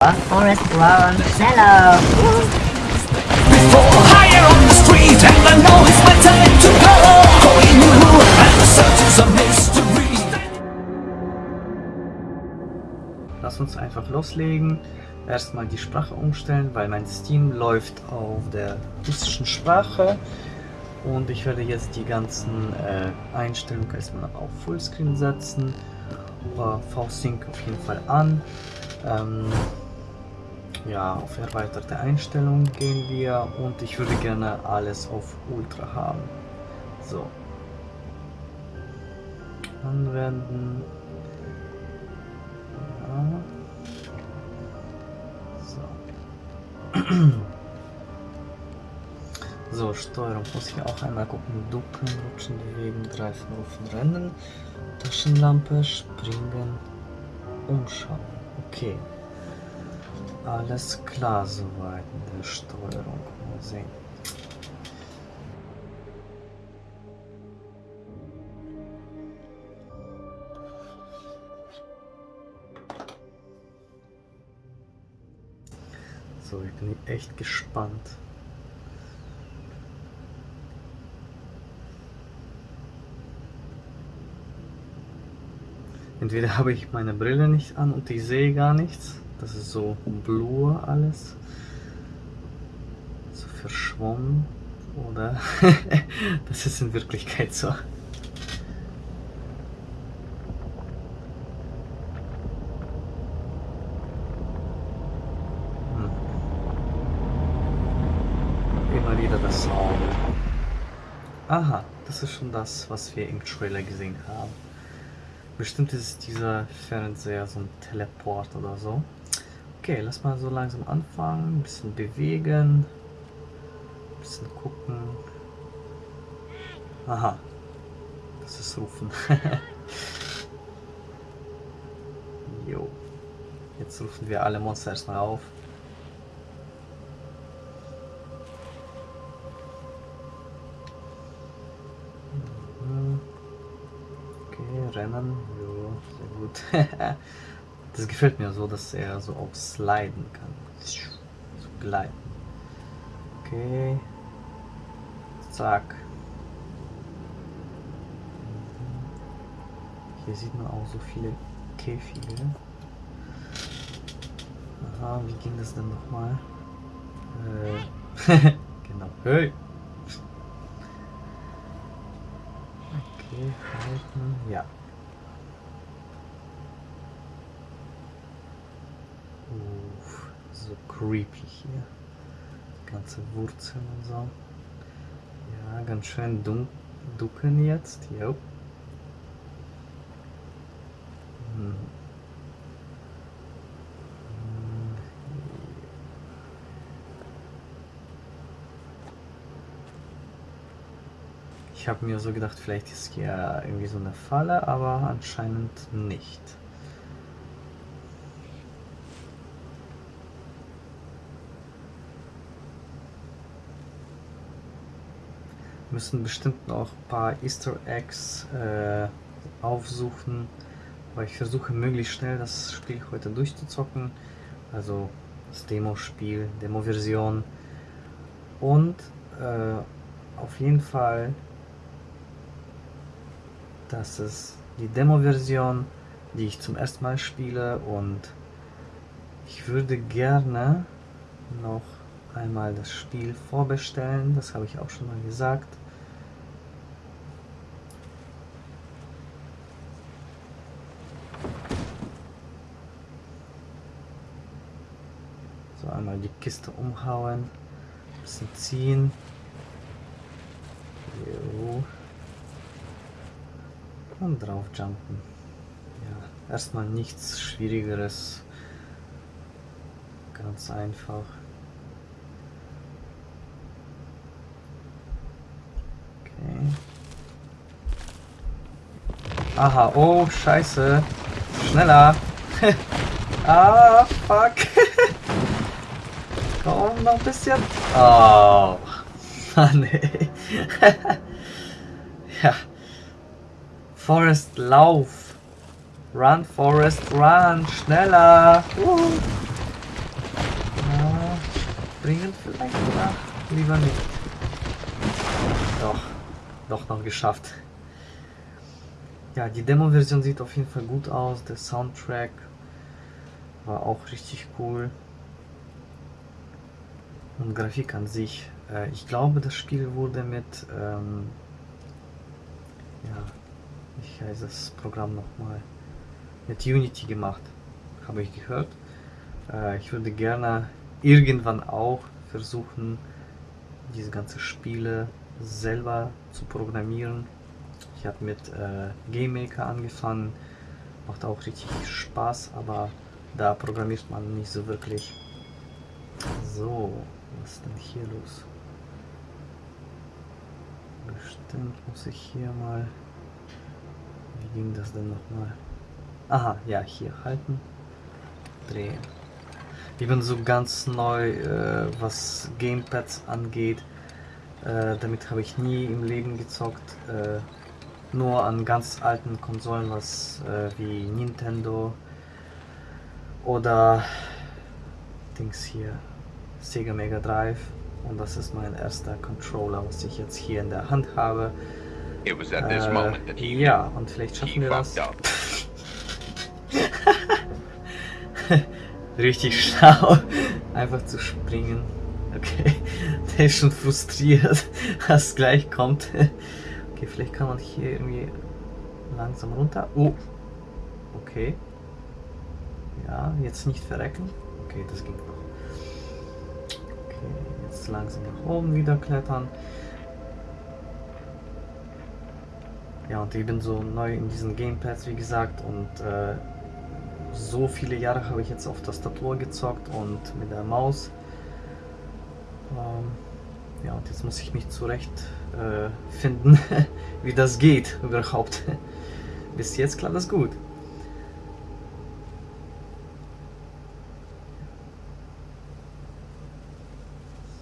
Forest, schneller! Before higher on the street and I know it's my time to go Going new and the search is a mystery Lass uns einfach loslegen. Erstmal die Sprache umstellen, weil mein Steam läuft auf der russischen Sprache. Und ich werde jetzt die ganzen äh, Einstellungen erstmal auf Fullscreen setzen. V-Sync auf jeden Fall an. Ähm, ja, auf erweiterte Einstellungen gehen wir und ich würde gerne alles auf Ultra haben. So. Anwenden. Ja. So. So, Steuerung muss ich auch einmal gucken. Ducken, rutschen, bewegen, greifen, rufen, rennen. Taschenlampe, springen, umschauen. Okay. Alles klar soweit in der Steuerung. Mal sehen. So, ich bin echt gespannt. Entweder habe ich meine Brille nicht an und ich sehe gar nichts. Das ist so blur alles. So verschwommen. Oder das ist in Wirklichkeit so. Hm. Immer wieder das Auge. Aha, das ist schon das, was wir im Trailer gesehen haben. Bestimmt ist dieser Fernseher so ein Teleport oder so. Okay, lass mal so langsam anfangen. Ein bisschen bewegen. Ein bisschen gucken. Aha. Das ist Rufen. jo. Jetzt rufen wir alle Monster erstmal auf. Mhm. Okay, rennen. Jo, sehr gut. Das gefällt mir so, dass er so auch sliden kann. So gleiten. Okay. Zack. Hier sieht man auch so viele Käfige. Aha, wie ging das denn nochmal? Äh, genau. Hey! Okay, halten. Ja. Uff, so creepy hier. Ganze Wurzeln und so. Ja, ganz schön ducken jetzt. Jo. Ich habe mir so gedacht, vielleicht ist hier irgendwie so eine Falle, aber anscheinend nicht. Müssen bestimmt noch ein paar Easter Eggs äh, aufsuchen, weil ich versuche möglichst schnell das Spiel heute durchzuzocken. Also das Demo-Spiel, Demo-Version. Und äh, auf jeden Fall, das ist die Demo-Version, die ich zum ersten Mal spiele und ich würde gerne noch einmal das Spiel vorbestellen, das habe ich auch schon mal gesagt. So, einmal die Kiste umhauen, bisschen ziehen. Jo. Und drauf jumpen. Ja, erstmal nichts Schwierigeres. Ganz einfach. Okay. Aha, oh, scheiße. Schneller. ah, fuck. Raum noch ein bisschen. Oh, Mann, ey. ja. Forest, lauf. Run, Forest, run. Schneller. Uh. Ja, springen vielleicht oder? Lieber nicht. Doch, doch noch geschafft. Ja, die Demo-Version sieht auf jeden Fall gut aus. Der Soundtrack war auch richtig cool. Und Grafik an sich. Äh, ich glaube, das Spiel wurde mit, ähm, ja, ich heiße das Programm nochmal, mit Unity gemacht, habe ich gehört. Äh, ich würde gerne irgendwann auch versuchen, diese ganzen Spiele selber zu programmieren. Ich habe mit äh, GameMaker angefangen, macht auch richtig Spaß, aber da programmiert man nicht so wirklich. So, was ist denn hier los? Bestimmt muss ich hier mal... Wie ging das denn nochmal? Aha, ja, hier halten, drehen. Ich bin so ganz neu, äh, was Gamepads angeht. Äh, damit habe ich nie im Leben gezockt. Äh, nur an ganz alten Konsolen, was äh, wie Nintendo oder Dings hier, Sega Mega Drive. Und das ist mein erster Controller, was ich jetzt hier in der Hand habe. It was at this moment that Äh, ja, und vielleicht schaffen wir das. Richtig schlau, einfach zu springen. Okay, der ist schon frustriert, was gleich kommt. Okay, vielleicht kann man hier irgendwie langsam runter. Oh, okay. Ja, jetzt nicht verrecken. Okay, das ging noch. Okay, jetzt langsam nach oben wieder klettern. Ja, und ich bin so neu in diesen Gamepads, wie gesagt, und äh, so viele Jahre habe ich jetzt auf Tastatur gezockt und mit der Maus. Ähm, ja, und jetzt muss ich mich zurecht äh, wie das geht überhaupt. Bis jetzt klappt das gut.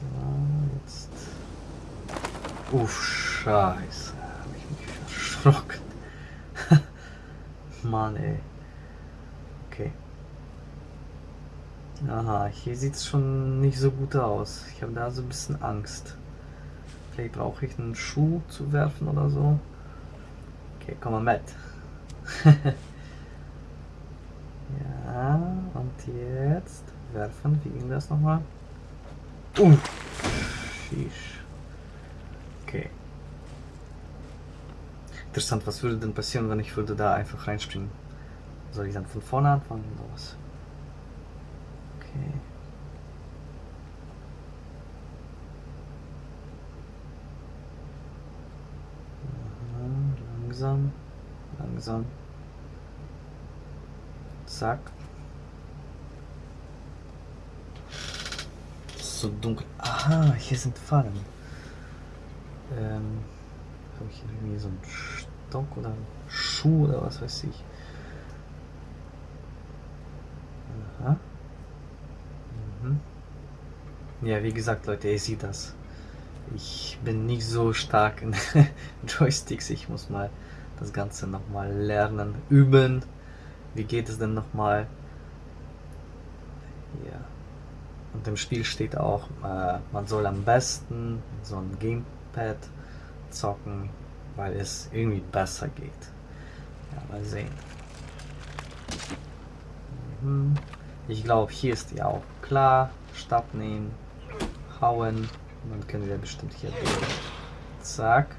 So, jetzt. Uff, scheiße. Habe ich mich erschrocken. Mann, ey. Okay. Aha, hier sieht es schon nicht so gut aus. Ich habe da so ein bisschen Angst. Vielleicht brauche ich einen Schuh zu werfen oder so. Okay, komm mal mit. ja, und jetzt werfen. Wie ging das nochmal? Uh, sheesh. Okay. Interessant, was würde denn passieren, wenn ich würde da einfach reinspringen? Soll ich dann von vorne anfangen oder was? Okay. Langsam, langsam. Zack. So dunkel. Aha, hier sind Fallen. Ähm, habe ich irgendwie so einen Stock oder Schuh oder was weiß ich. Aha. Mhm. Ja, wie gesagt, Leute, ihr seht das. Ich bin nicht so stark in Joysticks. Ich muss mal das Ganze nochmal lernen, üben. Wie geht es denn nochmal? Ja. Und im Spiel steht auch, äh, man soll am besten so ein Gamepad zocken, weil es irgendwie besser geht. Ja, mal sehen. Mhm. Ich glaube, hier ist ja auch klar. Stab nehmen, hauen. Dann können wir bestimmt hier durch. Zack.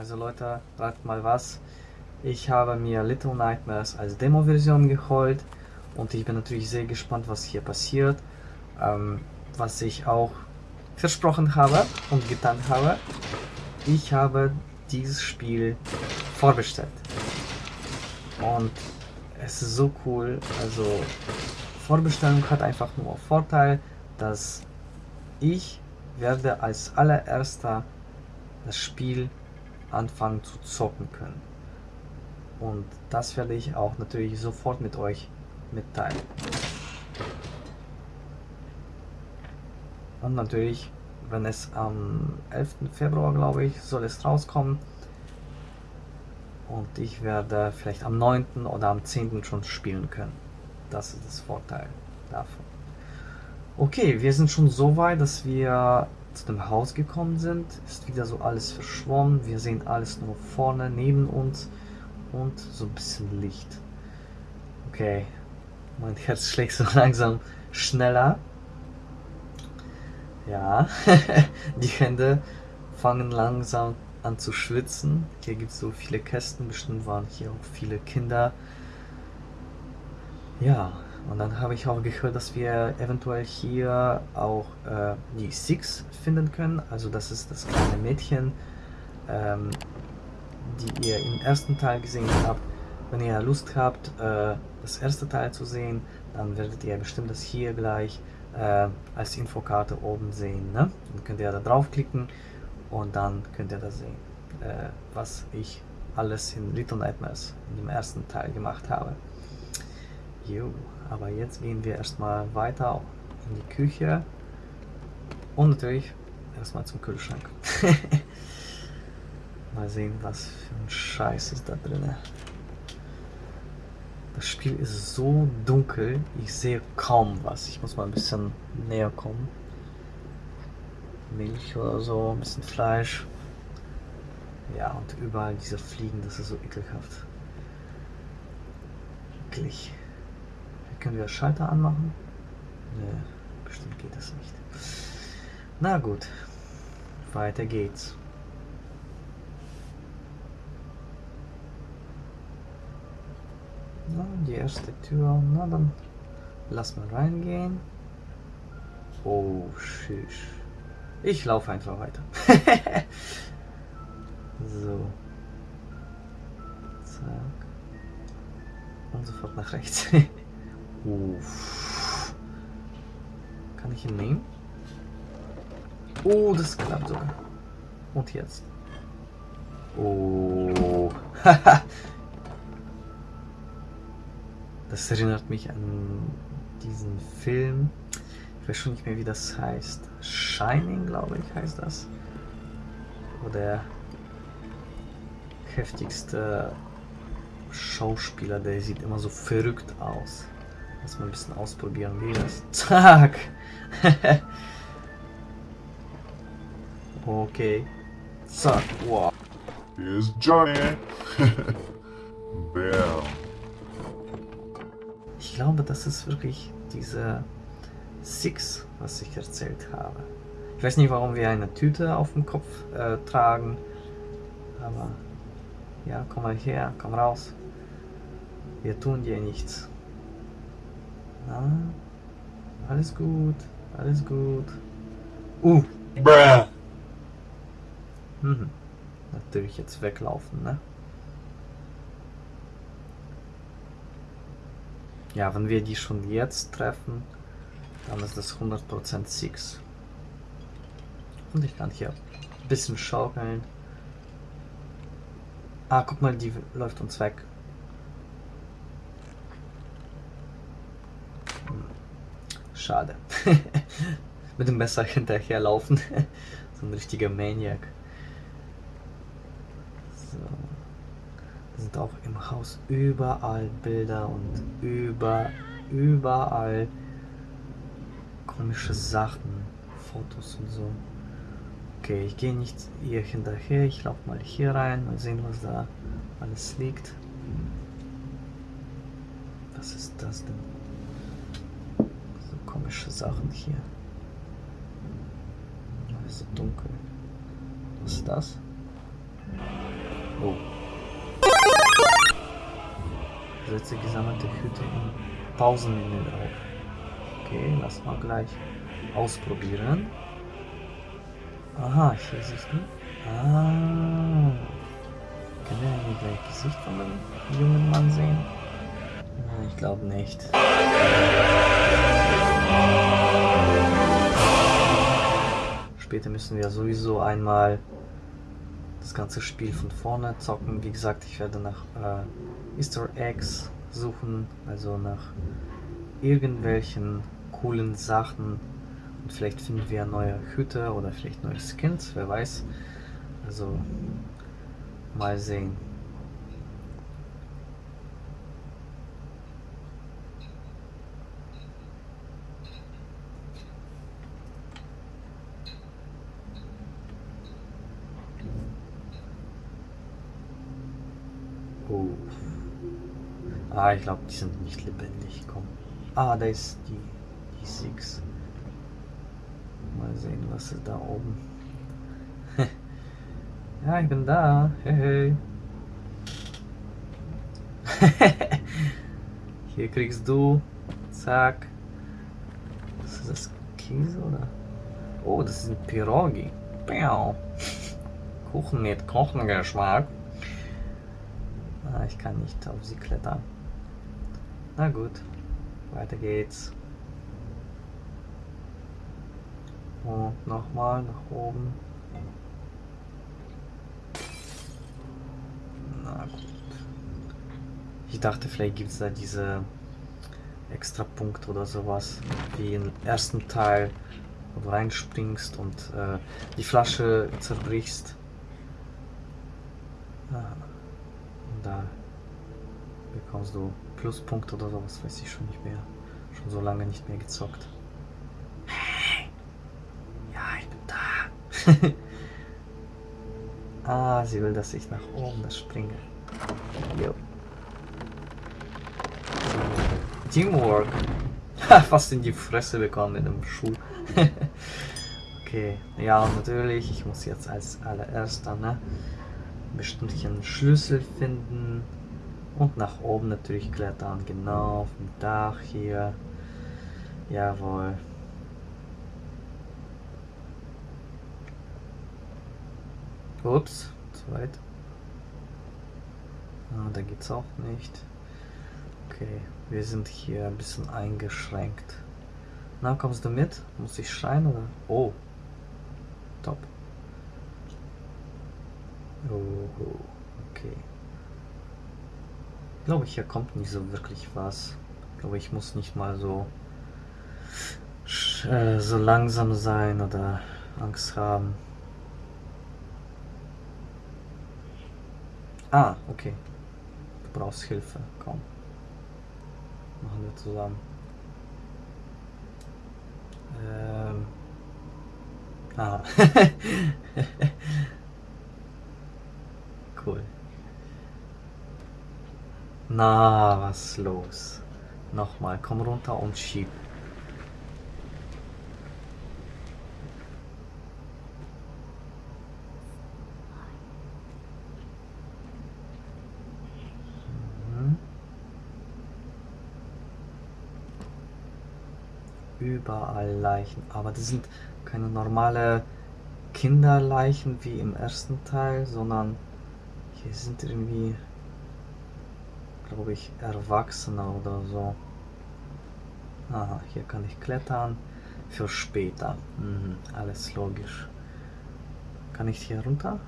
Also Leute, ratet mal was. Ich habe mir Little Nightmares als Demo-Version geholt und ich bin natürlich sehr gespannt, was hier passiert. ähm, was ich auch versprochen habe und getan habe. Ich habe dieses Spiel vorbestellt. Und es ist so cool. Also Vorbestellung hat einfach nur Vorteil, dass ich werde als allererster das Spiel anfangen zu zocken können. Und das werde ich auch natürlich sofort mit euch mitteilen. Und natürlich, wenn es am 11. Februar, glaube ich, soll es rauskommen. Und ich werde vielleicht am 9. oder am 10. schon spielen können. Das ist das Vorteil davon. Okay, wir sind schon so weit, dass wir zu dem Haus gekommen sind. Ist wieder so alles verschwommen. Wir sehen alles nur vorne neben uns und so ein bisschen Licht. Okay, mein Herz schlägt so langsam schneller. Ja, die Hände fangen langsam an zu schwitzen. Hier gibt es so viele Kästen, bestimmt waren hier auch viele Kinder. Ja, und dann habe ich auch gehört, dass wir eventuell hier auch äh, die Six finden können. Also das ist das kleine Mädchen, ähm, die ihr im ersten Teil gesehen habt. Wenn ihr Lust habt, äh, das erste Teil zu sehen, dann werdet ihr bestimmt das hier gleich äh, als Infokarte oben sehen. Ne? Dann könnt ihr da draufklicken und dann könnt ihr da sehen, äh, was ich alles in Little Nightmares in dem ersten Teil gemacht habe. Jo, aber jetzt gehen wir erstmal weiter in die Küche und natürlich erstmal zum Kühlschrank. Mal sehen, was für ein Scheiß ist da drin. Das Spiel ist so dunkel, ich sehe kaum was. Ich muss mal ein bisschen näher kommen. Milch oder so, ein bisschen Fleisch. Ja, und überall diese Fliegen, das ist so ekelhaft. Eklig. Können wir Schalter anmachen? Ne, bestimmt geht das nicht. Na gut, weiter geht's. Na, die erste Tür, na dann lass mal reingehen. Oh, shish. Ich laufe einfach weiter. so. Zack. Und sofort nach rechts. Uff. Kann ich ihn nehmen? Oh, das klappt sogar. Und jetzt. Oh. das erinnert mich an diesen Film. Ich weiß schon nicht mehr, wie das heißt. Shining, glaube ich, heißt das. Wo der heftigste Schauspieler, der sieht immer so verrückt aus. Lass mal ein bisschen ausprobieren, wie das. Zack! okay. Zack, wow. Here's Johnny. Bam. Ich glaube, das ist wirklich diese Six, was ich erzählt habe. Ich weiß nicht, warum wir eine Tüte auf dem Kopf äh, tragen, aber ja, komm mal her, komm raus. Wir tun dir nichts. Na, alles gut, alles gut. Uh, Bruh. mhm. Natürlich jetzt weglaufen, ne? Ja, wenn wir die schon jetzt treffen, dann ist das 100% Six. Und ich kann hier ein bisschen schaukeln. Ah, guck mal, die läuft uns weg. Schade. Mit dem Messer hinterherlaufen. so ein richtiger Maniac. So. Da sind auch im Haus überall Bilder und über, überall komische Sachen, Fotos und so. Okay, ich gehe nicht ihr hinterher, ich laufe mal hier rein, mal sehen, was da alles liegt. Was ist das denn? Komische Sachen hier. Alles so dunkel. Was ist das? Oh. Setze gesammelte Hüte im Pausenmenü auf. Okay, lass mal gleich ausprobieren. Aha, hier siehst du. Ah. Können wir hier gleich Gesicht von dem jungen Mann sehen? Ich glaube nicht. Später müssen wir sowieso einmal das ganze Spiel von vorne zocken. Wie gesagt, ich werde nach äh, Easter Eggs suchen, also nach irgendwelchen coolen Sachen. Und vielleicht finden wir neue Hüte oder vielleicht neue Skins, wer weiß. Also mal sehen. Oh. Ah, ich glaube, die sind nicht lebendig. Komm. Ah, da ist die, die Six. Mal sehen, was ist da oben. ja, ich bin da. Hey, hey. Hier kriegst du. Zack. Was ist das? Käse oder? Oh, das ein Pirogi. Bäu. Kuchen mit Kochengeschmack. Ah, ich kann nicht auf sie klettern. Na gut, weiter geht's. Und nochmal nach oben. Na gut. Ich dachte, vielleicht gibt es da diese extra Punkt oder sowas, wie im ersten Teil, wo du reinspringst und äh, die Flasche zerbrichst. Ah. Und da bekommst du Pluspunkte oder sowas, weiß ich schon nicht mehr. Schon so lange nicht mehr gezockt. Hey! Ja, ich bin da. ah, sie will, dass ich nach oben springe. Jo. Teamwork. Ha, Fast in die Fresse bekommen mit dem Schuh. okay, ja, natürlich, ich muss jetzt als allererster, ne? bestimmten Schlüssel finden und nach oben natürlich klettern, genau auf dem Dach hier. Jawohl. Ups, zu weit. Ah, da geht's auch nicht. Okay, wir sind hier ein bisschen eingeschränkt. Na, kommst du mit? Muss ich schreien oder? Oh. Top. Oh, okay. Ich glaube, hier kommt nicht so wirklich was. Ich glaube, ich muss nicht mal so äh, so langsam sein oder Angst haben. Ah, okay. Du brauchst Hilfe. Komm. Machen wir zusammen. Ähm. Ah. cool. Na, was ist los? Nochmal, komm runter und schieb. Mhm. Überall Leichen, aber das sind keine normale Kinderleichen wie im ersten Teil, sondern hier sind irgendwie, glaube ich, Erwachsene oder so. Aha, hier kann ich klettern. Für später. Mhm, alles logisch. Kann ich hier runter?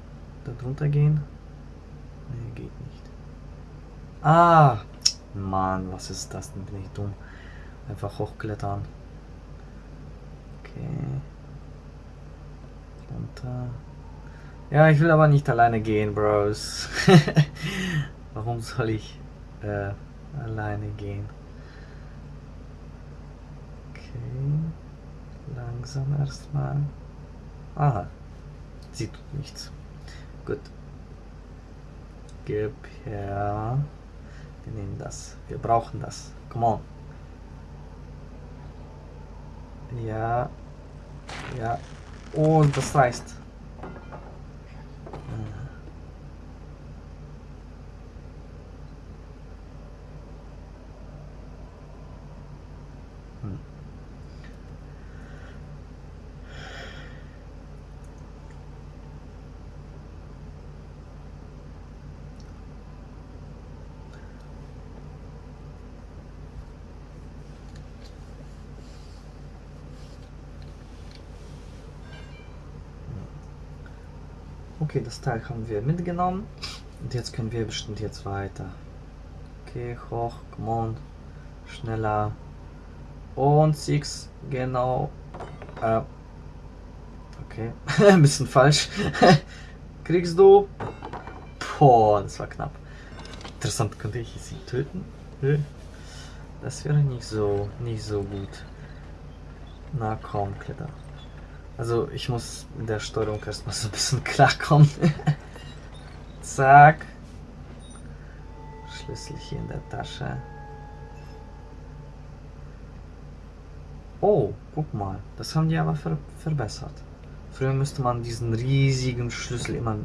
Da drunter gehen? Nee, geht nicht. Ah! Mann, was ist das denn? Bin ich dumm. Einfach hochklettern. Okay. Runter. Ja, ich will aber nicht alleine gehen, Bros. Warum soll ich äh, alleine gehen? Okay. Langsam erstmal. Aha. Sie tut nichts. Gut. Gib her. Wir nehmen das. Wir brauchen das. Come on. Ja. Ja. Und das reißt. Okay, das Teil haben wir mitgenommen. Und jetzt können wir bestimmt jetzt weiter. Okay, hoch, come on. Schneller. Und Six, genau. Äh, okay, ein bisschen falsch. Kriegst du? Boah, das war knapp. Interessant, könnte ich sie töten? Das wäre nicht so, nicht so gut. Na komm, Kletter. Also ich muss mit der Steuerung erstmal so ein bisschen klarkommen. Zack. Schlüssel hier in der Tasche. Oh, guck mal. Das haben die aber ver verbessert. Früher müsste man diesen riesigen Schlüssel immer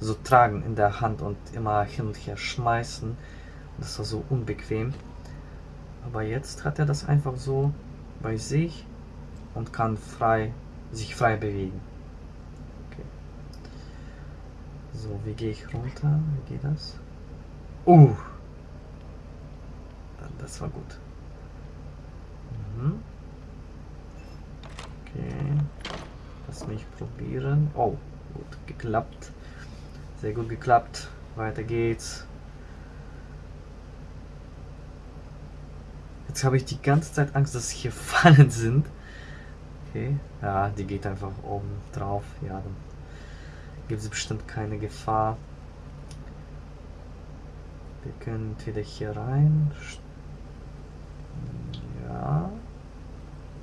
so tragen in der Hand und immer hin und her schmeißen. Das war so unbequem. Aber jetzt hat er das einfach so bei sich und kann frei sich frei bewegen. Okay. So, wie gehe ich runter? Wie geht das? Uh! Das war gut. Mhm. Okay. Lass mich probieren. Oh, gut geklappt. Sehr gut geklappt. Weiter geht's. Jetzt habe ich die ganze Zeit Angst, dass hier Fallen sind. Okay, ja, die geht einfach oben drauf. Ja, dann gibt es bestimmt keine Gefahr. Wir können entweder hier rein. Ja.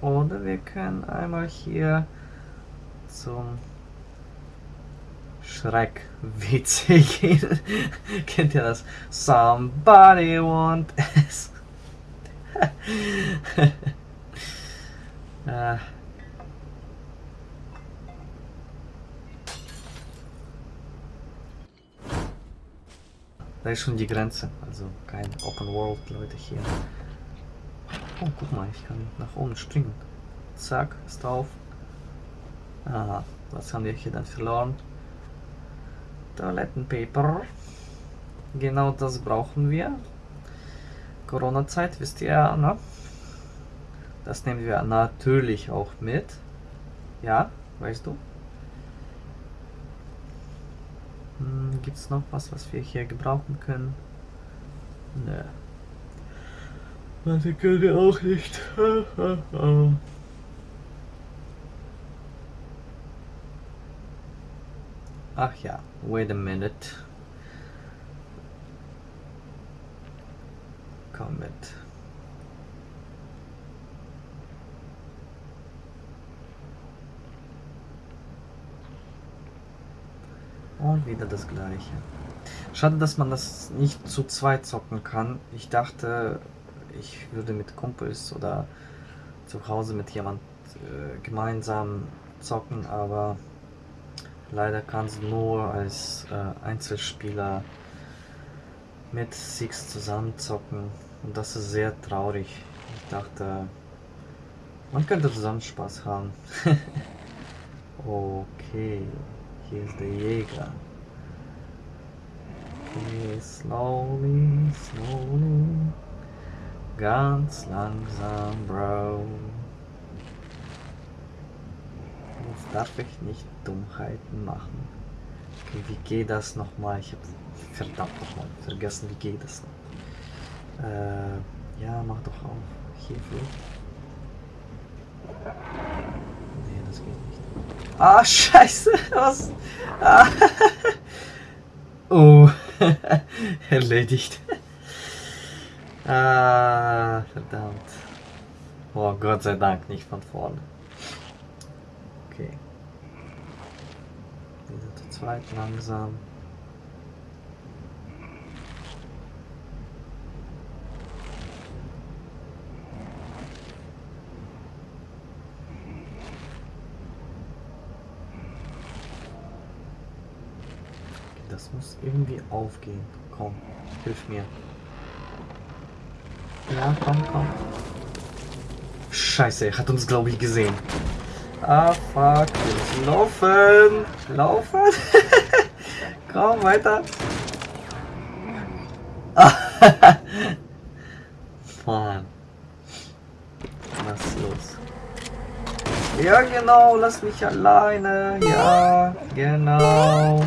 Oder wir können einmal hier zum Schreck-WC gehen. Kennt ihr das? Somebody want es. ah. Da ist schon die Grenze. Also kein Open World, Leute, hier. Oh, guck mal, ich kann nach oben springen. Zack, ist drauf. Aha, was haben wir hier dann verloren? Toilettenpaper. Genau das brauchen wir. Corona-Zeit, wisst ihr, ne? Das nehmen wir natürlich auch mit. Ja, weißt du? Hm, Gibt es noch was, was wir hier gebrauchen können? Nö. Warte, können wir auch nicht. Ach ja, wait a minute. Komm mit. Und wieder das gleiche. Schade, dass man das nicht zu zweit zocken kann. Ich dachte, ich würde mit Kumpels oder zu Hause mit jemand äh, gemeinsam zocken, aber leider kann es nur als äh, Einzelspieler mit Six zusammen zocken und das ist sehr traurig. Ich dachte, man könnte zusammen Spaß haben. okay. Hier ist der Jäger. Okay, slowly, slowly. Ganz langsam, Bro. Jetzt darf ich nicht Dummheiten machen. Okay, wie geht das nochmal? Ich habe verdammt nochmal vergessen, wie geht das noch? Äh, ja, mach doch auf. Hierfür. Nee, das geht nicht. Ah, scheiße. Was? Ah. Oh. Erledigt. Ah, verdammt. Oh, Gott sei Dank, nicht von vorne. Okay. Wieder zu zweit langsam. Das muss irgendwie aufgehen. Komm, hilf mir. Ja, komm, komm. Scheiße, er hat uns, glaube ich, gesehen. Ah, fuck. Laufen. Laufen. komm, weiter. Mann. Was ist los? Ja, genau, lass mich alleine. Ja, genau.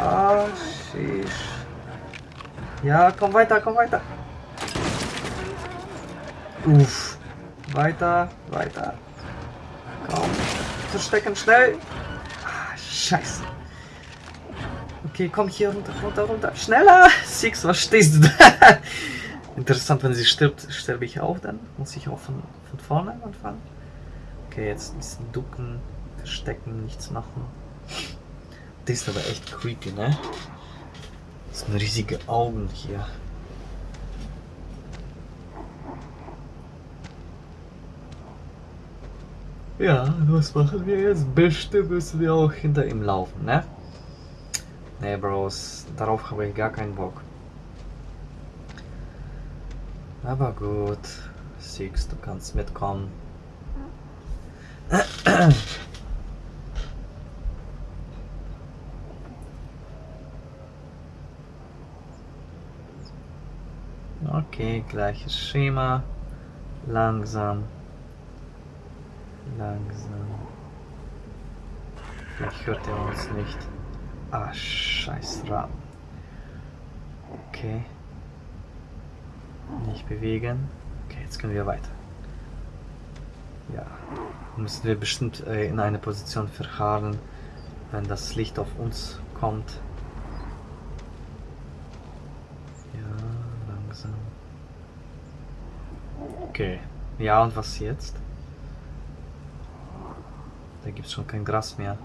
Ah. Ja, komm weiter, komm weiter. Uff. Weiter, weiter. Komm. Verstecken, schnell. Ah, scheiße. Okay, komm hier runter, runter, runter. Schneller! Six, was stehst du da? Interessant, wenn sie stirbt, sterbe ich auch dann. Muss ich auch von, von vorne anfangen. Okay, jetzt ein bisschen ducken, verstecken, nichts machen. Das ist aber echt creepy, ne? Das sind riesige Augen hier. Ja, was machen wir jetzt? Bestimmt müssen wir auch hinter ihm laufen, ne? Ne, Bros, darauf habe ich gar keinen Bock. Aber gut, Six, du kannst mitkommen. Okay, gleiches Schema. Langsam. Langsam. Vielleicht hört er uns nicht. Ah, scheiß Rahmen. Okay. Nicht bewegen. Okay, jetzt können wir weiter. Ja. Müssen wir bestimmt äh, in eine Position verharren, wenn das Licht auf uns kommt. Ja, langsam. Okay. Ja, und was jetzt? Da gibt es schon kein Gras mehr.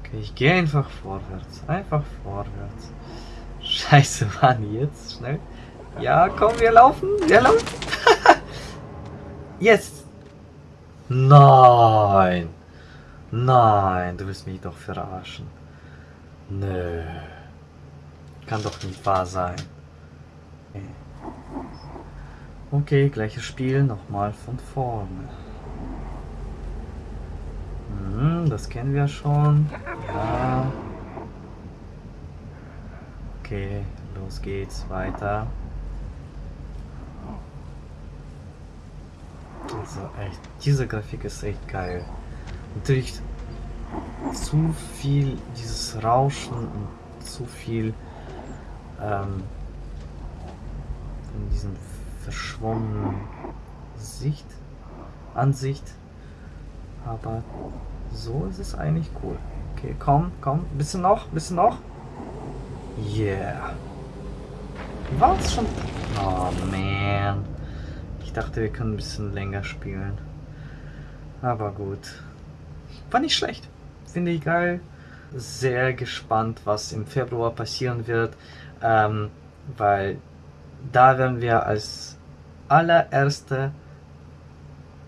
Okay, ich gehe einfach vorwärts. Einfach vorwärts. Scheiße, Mann, jetzt schnell. Ja, komm, wir laufen. Wir laufen. jetzt. Nein. Nein, du willst mich doch verarschen. Nö. Kann doch nicht wahr sein. Okay, okay gleiches Spiel, nochmal von vorne. Hm, das kennen wir schon. Ja. Okay, los geht's, weiter. Also echt, diese Grafik ist echt geil. Natürlich zu viel dieses Rauschen und zu viel ähm, in diesem verschwommenen Sicht, Ansicht. Aber so ist es eigentlich cool. Okay, komm, komm, bisschen noch, bisschen noch. Yeah. War es schon? Oh man. Ich dachte, wir können ein bisschen länger spielen. Aber gut. War nicht schlecht. Finde ich geil. Sehr gespannt, was im Februar passieren wird. Ähm, weil da werden wir als allererste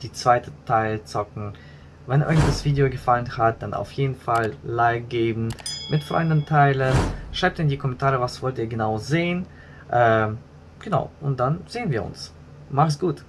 die zweite Teil zocken. Wenn euch das Video gefallen hat, dann auf jeden Fall Like geben, mit Freunden teilen, schreibt in die Kommentare, was wollt ihr genau sehen. Ähm, genau, und dann sehen wir uns. Mach's gut.